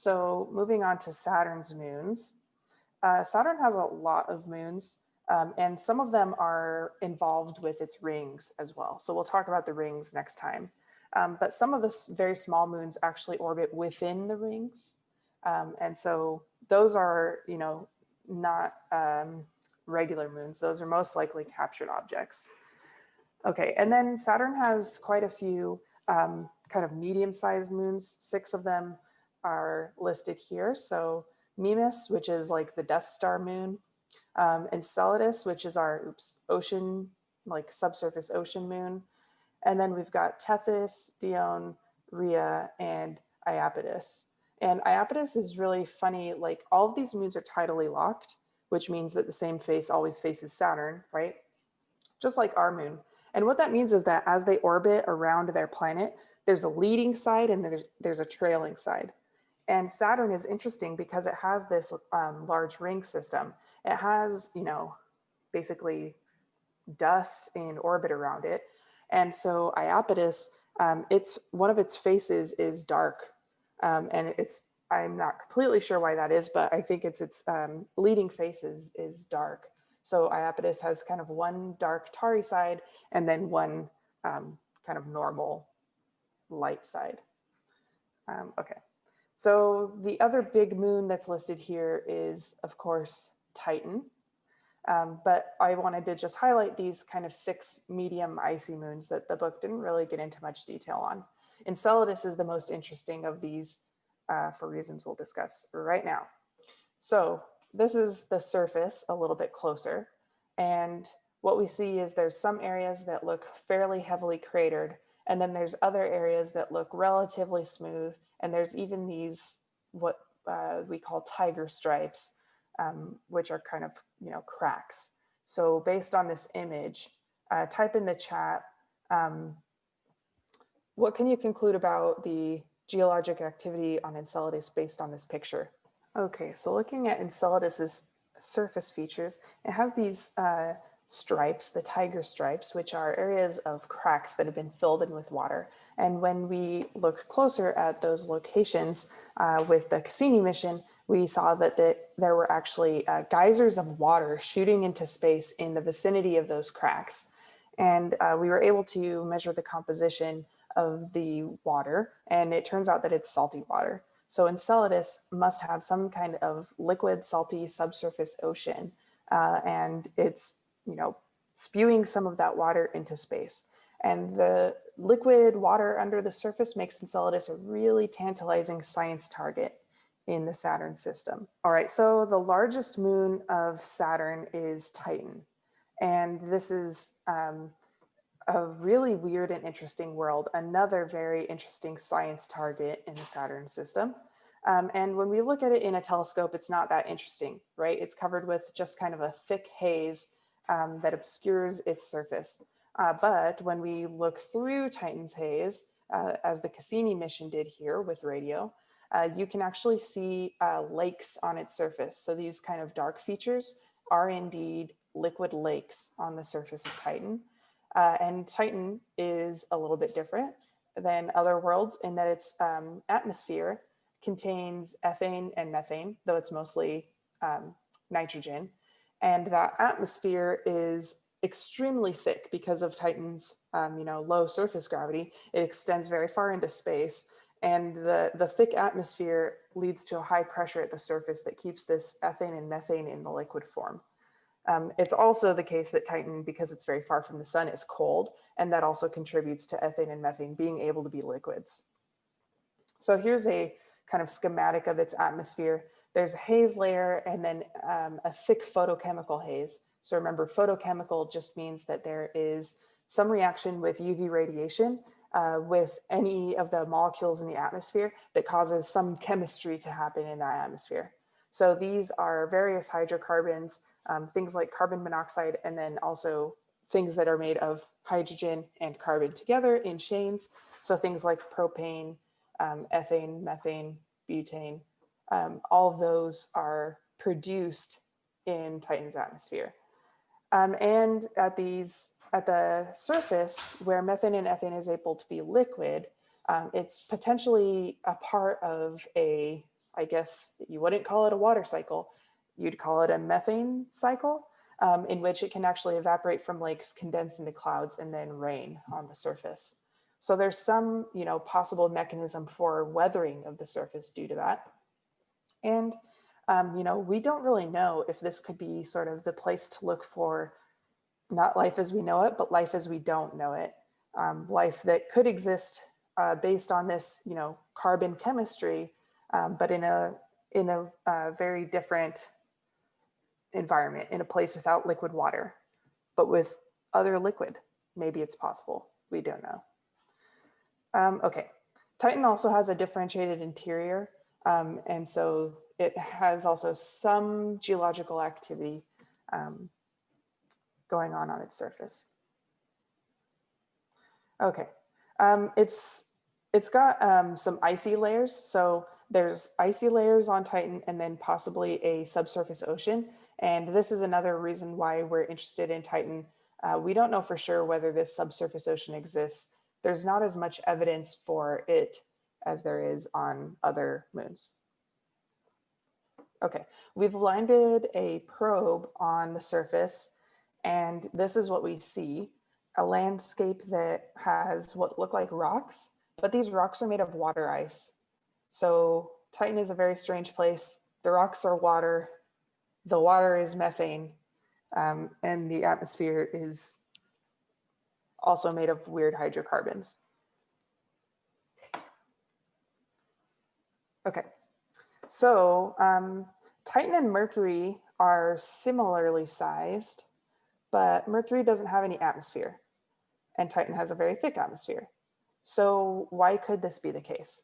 So moving on to Saturn's moons. Uh, Saturn has a lot of moons um, and some of them are involved with its rings as well. So we'll talk about the rings next time. Um, but some of the very small moons actually orbit within the rings. Um, and so those are, you know, not um, regular moons. Those are most likely captured objects. Okay, and then Saturn has quite a few um, kind of medium-sized moons. Six of them are listed here. So Mimas, which is like the Death Star moon, um, Enceladus, which is our oops, ocean, like subsurface ocean moon. And then we've got Tethys, Dione, Rhea, and Iapetus. And Iapetus is really funny, like all of these moons are tidally locked, which means that the same face always faces Saturn, right? Just like our moon. And what that means is that as they orbit around their planet, there's a leading side and there's, there's a trailing side. And Saturn is interesting because it has this um, large ring system. It has, you know, basically dust in orbit around it. And so Iapetus, um, it's one of its faces is dark. Um, and it's, I'm not completely sure why that is, but I think it's its um, leading face is, is dark. So Iapetus has kind of one dark tarry side and then one um, kind of normal light side. Um, okay. So the other big moon that's listed here is, of course, Titan. Um, but I wanted to just highlight these kind of six medium icy moons that the book didn't really get into much detail on. Enceladus is the most interesting of these uh, for reasons we'll discuss right now. So this is the surface a little bit closer. And what we see is there's some areas that look fairly heavily cratered, and then there's other areas that look relatively smooth and there's even these, what uh, we call tiger stripes, um, which are kind of, you know, cracks. So based on this image, uh, type in the chat, um, what can you conclude about the geologic activity on Enceladus based on this picture? Okay, so looking at Enceladus's surface features, it has these uh, stripes, the tiger stripes, which are areas of cracks that have been filled in with water. And when we look closer at those locations uh, with the Cassini mission, we saw that the, there were actually uh, geysers of water shooting into space in the vicinity of those cracks. And uh, we were able to measure the composition of the water, and it turns out that it's salty water. So Enceladus must have some kind of liquid, salty subsurface ocean, uh, and it's you know, spewing some of that water into space. And the liquid water under the surface makes Enceladus a really tantalizing science target in the Saturn system. All right, so the largest moon of Saturn is Titan. And this is um, a really weird and interesting world, another very interesting science target in the Saturn system. Um, and when we look at it in a telescope, it's not that interesting, right? It's covered with just kind of a thick haze um, that obscures its surface. Uh, but when we look through Titan's haze, uh, as the Cassini mission did here with radio, uh, you can actually see uh, lakes on its surface. So these kind of dark features are indeed liquid lakes on the surface of Titan. Uh, and Titan is a little bit different than other worlds in that its um, atmosphere contains ethane and methane, though it's mostly um, nitrogen. And that atmosphere is extremely thick because of Titan's um, you know, low surface gravity. It extends very far into space. And the, the thick atmosphere leads to a high pressure at the surface that keeps this ethane and methane in the liquid form. Um, it's also the case that Titan, because it's very far from the sun, is cold, and that also contributes to ethane and methane being able to be liquids. So here's a kind of schematic of its atmosphere. There's a haze layer and then um, a thick photochemical haze. So remember, photochemical just means that there is some reaction with UV radiation uh, with any of the molecules in the atmosphere that causes some chemistry to happen in that atmosphere. So these are various hydrocarbons, um, things like carbon monoxide, and then also things that are made of hydrogen and carbon together in chains. So things like propane, um, ethane, methane, butane, um, all of those are produced in Titan's atmosphere. Um, and at these, at the surface where methane and ethane is able to be liquid, um, it's potentially a part of a, I guess you wouldn't call it a water cycle. You'd call it a methane cycle um, in which it can actually evaporate from lakes, condense into clouds, and then rain on the surface. So there's some, you know, possible mechanism for weathering of the surface due to that. And, um, you know, we don't really know if this could be sort of the place to look for not life as we know it, but life as we don't know it. Um, life that could exist uh, based on this, you know, carbon chemistry, um, but in a in a uh, very different environment, in a place without liquid water, but with other liquid. Maybe it's possible. We don't know. Um, okay, Titan also has a differentiated interior. Um, and so it has also some geological activity um, going on on its surface. Okay, um, it's it's got um, some icy layers. So there's icy layers on Titan and then possibly a subsurface ocean. And this is another reason why we're interested in Titan. Uh, we don't know for sure whether this subsurface ocean exists. There's not as much evidence for it as there is on other moons. Okay, we've landed a probe on the surface and this is what we see, a landscape that has what look like rocks, but these rocks are made of water ice. So Titan is a very strange place. The rocks are water, the water is methane, um, and the atmosphere is also made of weird hydrocarbons. Okay, so um, Titan and Mercury are similarly sized, but Mercury doesn't have any atmosphere and Titan has a very thick atmosphere. So why could this be the case?